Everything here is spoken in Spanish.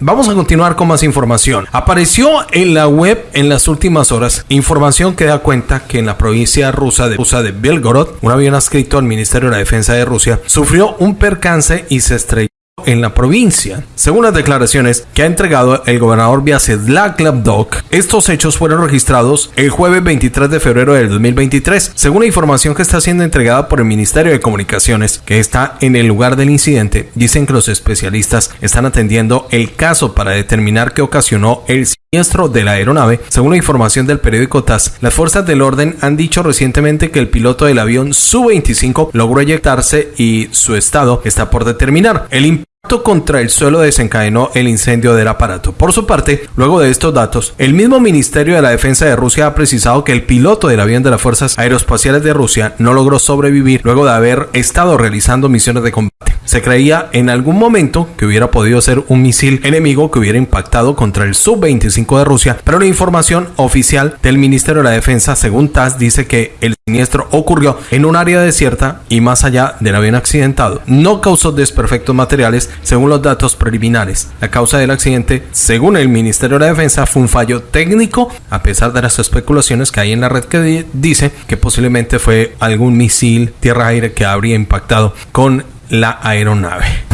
Vamos a continuar con más información. Apareció en la web en las últimas horas información que da cuenta que en la provincia rusa de, de Belgorod, un avión adscrito al Ministerio de la Defensa de Rusia sufrió un percance y se estrelló en la provincia. Según las declaraciones que ha entregado el gobernador Vyacheslav Glavdok, estos hechos fueron registrados el jueves 23 de febrero del 2023. Según la información que está siendo entregada por el Ministerio de Comunicaciones, que está en el lugar del incidente, dicen que los especialistas están atendiendo el caso para determinar qué ocasionó el siniestro de la aeronave. Según la información del periódico TAS, las fuerzas del orden han dicho recientemente que el piloto del avión Su-25 logró eyectarse y su estado está por determinar. El impacto contra el suelo desencadenó el incendio del aparato. Por su parte, luego de estos datos, el mismo Ministerio de la Defensa de Rusia ha precisado que el piloto del avión de las Fuerzas Aeroespaciales de Rusia no logró sobrevivir luego de haber estado realizando misiones de combate. Se creía en algún momento que hubiera podido ser un misil enemigo que hubiera impactado contra el Sub-25 de Rusia, pero la información oficial del Ministerio de la Defensa, según TAS, dice que el siniestro ocurrió en un área desierta y más allá del avión accidentado. No causó desperfectos materiales, según los datos preliminares. La causa del accidente, según el Ministerio de la Defensa, fue un fallo técnico, a pesar de las especulaciones que hay en la red que dice que posiblemente fue algún misil tierra-aire que habría impactado con la aeronave.